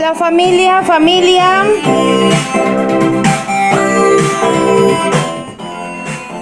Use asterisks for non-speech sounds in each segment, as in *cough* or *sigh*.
Hola familia, familia.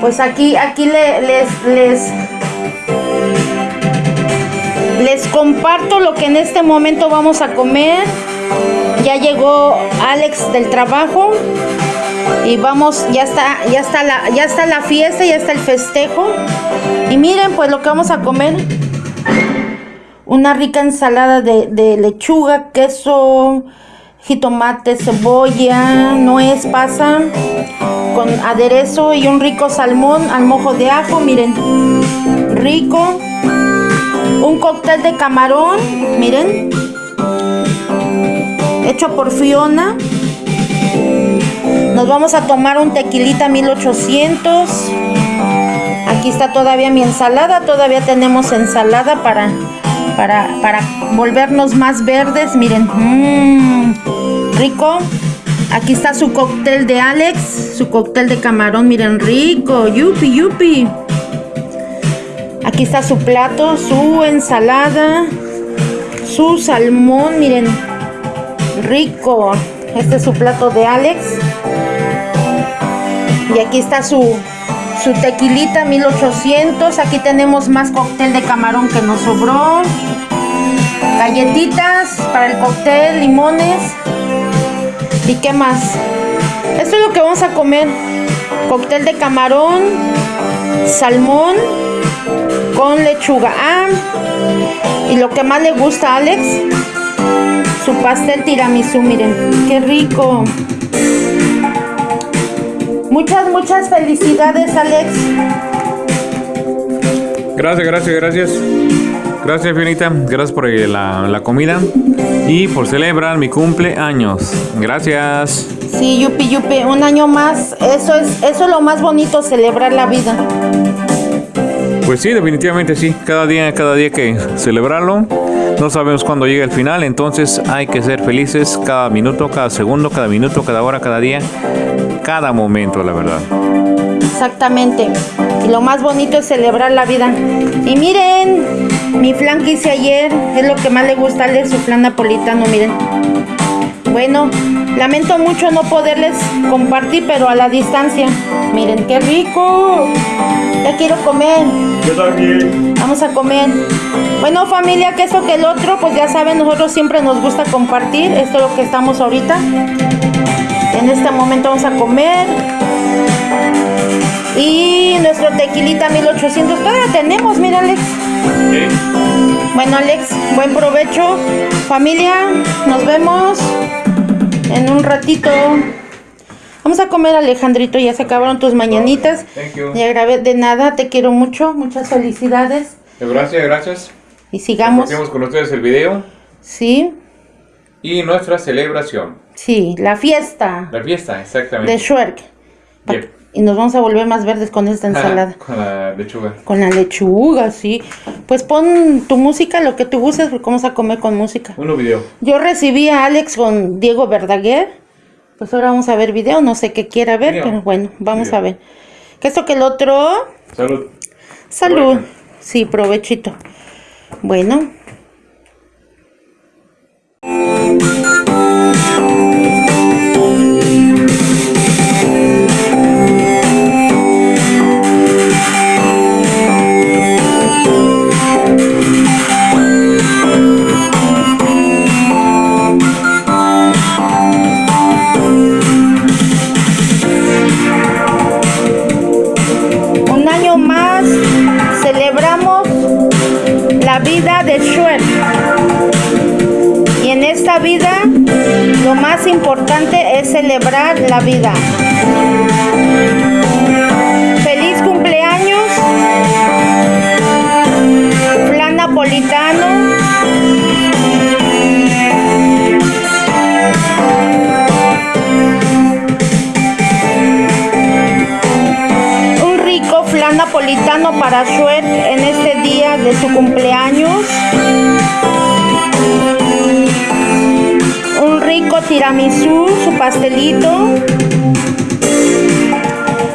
Pues aquí, aquí les, les, les comparto lo que en este momento vamos a comer. Ya llegó Alex del trabajo y vamos, ya está, ya está la, ya está la fiesta, ya está el festejo. Y miren pues lo que vamos a comer. Una rica ensalada de, lechuga, queso, jitomate, cebolla, nuez, pasa, con aderezo y un rico salmón al mojo de ajo, miren, rico. Un cóctel de camarón, miren, hecho por Fiona. Nos vamos a tomar un tequilita 1800. Aquí está todavía mi ensalada, todavía tenemos ensalada para para, para volvernos más verdes. Miren, mmm, rico. Aquí está su cóctel de Alex, su cóctel de camarón, miren, rico, yupi, yupi. Aquí está su plato, su ensalada, su salmón, miren, rico. Este es su plato de Alex. Y aquí está su, su tequilita 1800. Aquí tenemos más cóctel de camarón que nos sobró. Galletitas para el cóctel, limones. ¿Y qué más? Esto es lo que vamos a comer. Cóctel de camarón, salmón con lechuga. Ah, y lo que más le gusta a Alex, su pastel tiramisú, miren, qué rico. Muchas, muchas felicidades, Alex. Gracias, gracias, gracias. Gracias, Fionita. Gracias por la, la, comida y por celebrar mi cumpleaños. Gracias. Sí, yupi, yupi. Un año más. Eso es, eso es lo más bonito, celebrar la vida. Pues sí, definitivamente sí. Cada día, cada día que celebrarlo. No sabemos cuándo llega el final, entonces hay que ser felices cada minuto, cada segundo, cada minuto, cada hora, cada día cada momento, la verdad. Exactamente. Y lo más bonito es celebrar la vida. Y miren, mi flan que hice ayer es lo que más le gusta de su flan napolitano, miren. Bueno, lamento mucho no poderles compartir, pero a la distancia. Miren, qué rico. Ya quiero comer. Yo también. Vamos a comer. Bueno, familia, que esto que el otro, pues ya saben, nosotros siempre nos gusta compartir. Esto es lo que estamos ahorita. En este momento vamos a comer. Y nuestro tequilita 1800. Todavía tenemos, mira Alex. Bueno Alex, buen provecho. Familia, nos vemos en un ratito. Vamos a comer Alejandrito, ya se acabaron tus mañanitas. Y agradezco de nada, te quiero mucho, muchas felicidades. Gracias, gracias. Y sigamos. Compartimos con ustedes el video. Sí. Y nuestra celebración. Sí, la fiesta. La fiesta, exactamente. De Schwerk. Y nos vamos a volver más verdes con esta *laughs* ensalada. con la lechuga. Con la lechuga, sí. Pues pon tu música, lo que tú gustes, porque vamos a comer con música. Un video. Yo recibí a Alex con Diego Verdaguer. Pues ahora vamos a ver video, no sé qué quiera ver, pero bueno, vamos a ver. ¿Qué esto que el otro? Salud. Salud. Sí, provechito. Bueno. Importante es celebrar la vida. Feliz cumpleaños, flan napolitano. Un rico flan napolitano para Shuet en este día de su cumpleaños. Tiramisú, su pastelito.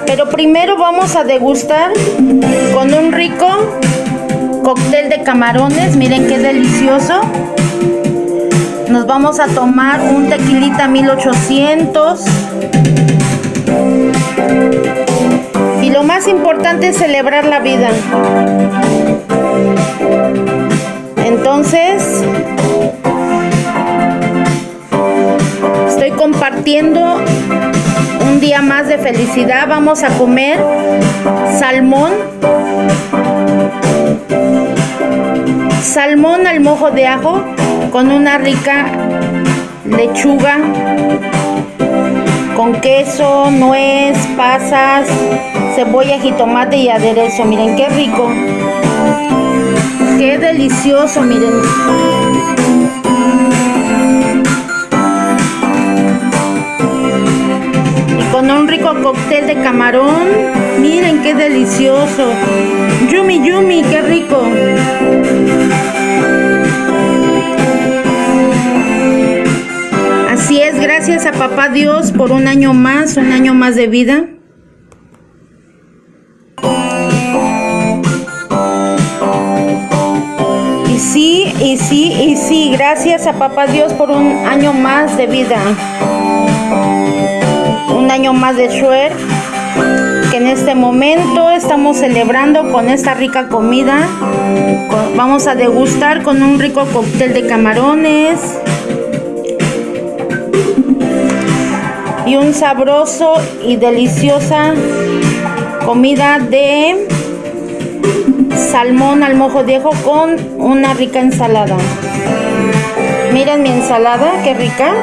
Pero primero vamos a degustar con un rico cóctel de camarones. Miren qué delicioso. Nos vamos a tomar un tequilita 1800. Y lo más importante es celebrar la vida. Entonces, un día más de felicidad. Vamos a comer salmón. Salmón al mojo de ajo con una rica lechuga con queso, nuez, pasas, cebolla, jitomate y aderezo. Miren qué rico. Qué delicioso, miren. Rico cóctel de camarón. Miren qué delicioso. Yumi, yumi, qué rico. Así es, gracias a papá Dios por un año más, un año más de vida. Y sí, y sí, y sí, gracias a papá Dios por un año más de vida. Año más de Shuer, que en este momento estamos celebrando con esta rica comida. Vamos a degustar con un rico cóctel de camarones. y un sabroso y deliciosa comida de salmón al mojo de ajo con una rica ensalada. Miren mi ensalada, qué rica.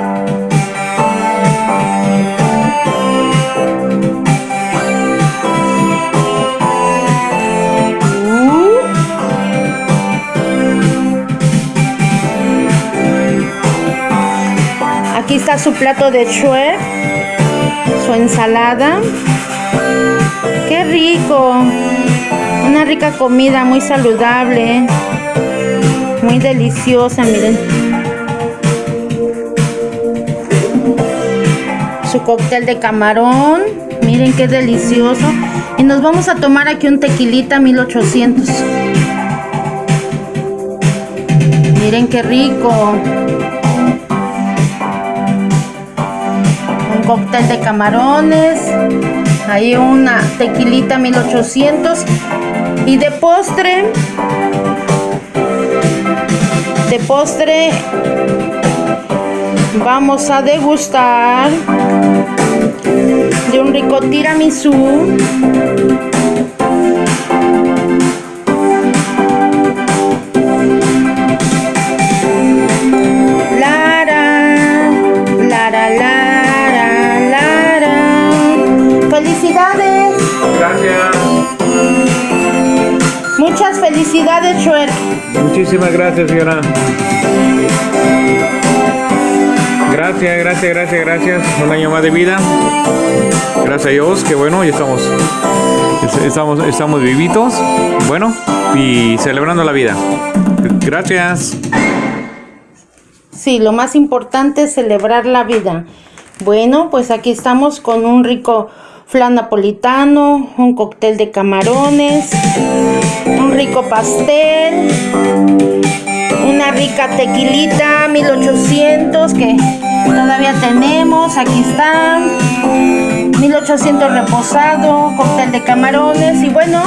Aquí está su plato de chue su ensalada. ¡Qué rico! Una rica comida, muy saludable. Muy deliciosa, miren. Su cóctel de camarón. Miren qué delicioso. Y nos vamos a tomar aquí un tequilita 1800. Miren qué rico. Cóctel de camarones, hay una tequilita 1800 y de postre, de postre vamos a degustar de un rico tiramisú Felicidades. Muchísimas gracias, señora. Gracias, gracias, gracias, gracias. Un año más de vida. Gracias a Dios, que bueno, ya estamos, estamos, estamos vivitos. Bueno, y celebrando la vida. Gracias. Sí, lo más importante es celebrar la vida. Bueno, pues aquí estamos con un rico flan napolitano, un cóctel de camarones, un rico pastel, una rica tequilita 1800 que todavía tenemos, aquí está, 1800 reposado, cóctel de camarones y bueno,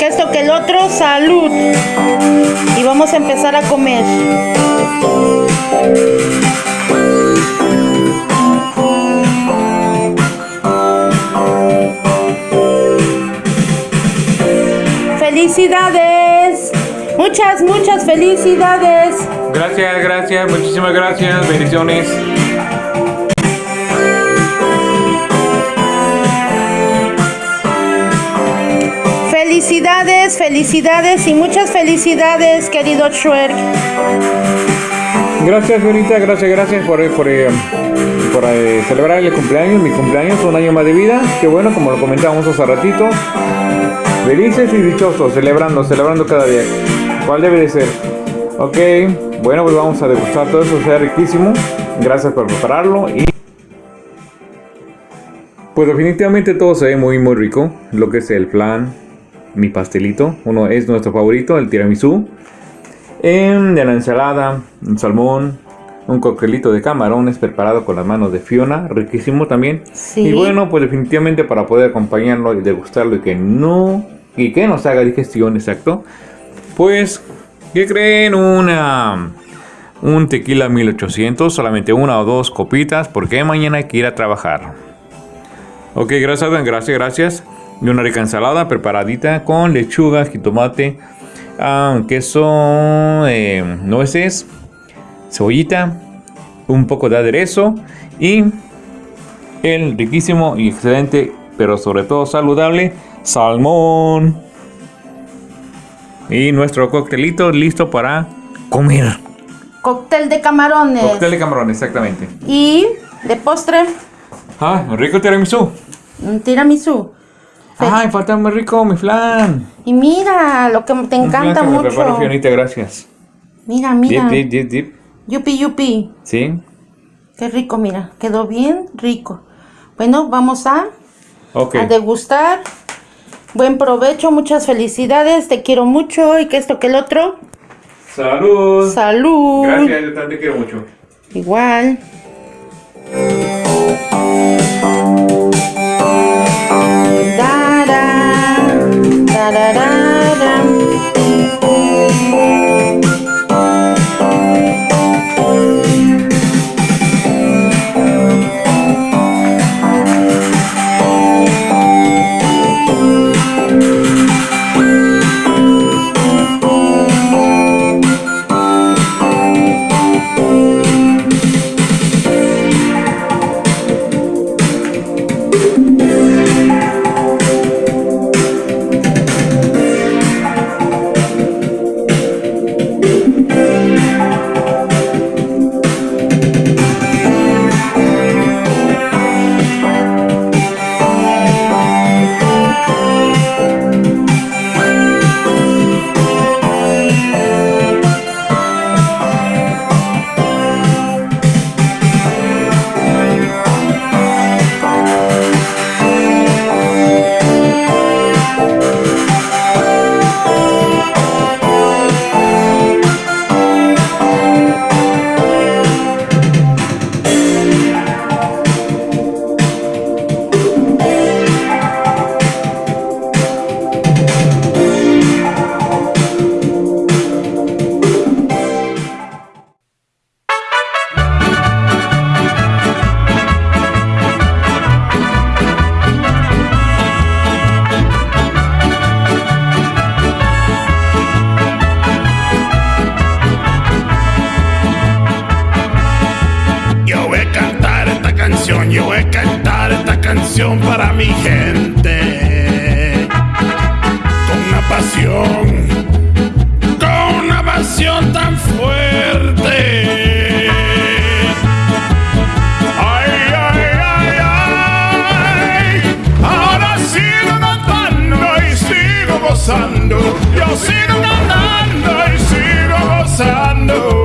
que esto que el otro, salud. Y vamos a empezar a comer. Felicidades. Muchas, muchas felicidades. Gracias, gracias, muchísimas gracias. Bendiciones. Felicidades, felicidades y muchas felicidades, querido Schwerk. Gracias, Benita, gracias, gracias por, por, eh, por eh, celebrar el cumpleaños, mi cumpleaños, un año más de vida. Que bueno, como lo comentábamos hace ratito, Felices y dichosos, celebrando, celebrando cada día. ¿Cuál debe de ser? Ok, bueno, pues vamos a degustar todo eso, sea riquísimo. Gracias por prepararlo y... Pues definitivamente todo se ve muy muy rico. Lo que es el flan, mi pastelito, uno es nuestro favorito, el tiramisú. Em, de la ensalada, un salmón, un coctelito de camarones preparado con las manos de Fiona, riquísimo también. Sí. Y bueno, pues definitivamente para poder acompañarlo y degustarlo y que no y que nos haga digestión, exacto. Pues, ¿qué creen? Una un tequila 1800, solamente una o dos copitas, porque mañana hay que ir a trabajar. Ok, gracias, gracias, gracias. Y una rica ensalada preparadita con lechuga, jitomate, ah, queso, eh, nueces, cebollita, un poco de aderezo y el riquísimo y excelente, pero sobre todo saludable, salmón. Y nuestro coctelito listo para comer. Cóctel de camarones. Cóctel de camarón, exactamente. Y de postre, Ah, rico tiramisú. un tiramisú. Ay, falta muy rico mi flan. Y mira, lo que te encanta que me preparo, mucho. Fionita, gracias. Mira, mira. Dip, dip, dip. Yupi, yupi. Sí. Qué rico, mira. Quedó bien rico. Bueno, vamos a, Ok. a degustar. Buen provecho, muchas felicidades. Te quiero mucho y que esto que el otro. Salud. Salud. Gracias, yo también te quiero mucho. Igual. cantar esta canción para mi gente. Con una pasión, con una pasión tan fuerte. Ay, ay, ay, ay. Ahora sigo cantando y sigo gozando. Yo sigo cantando y sigo gozando.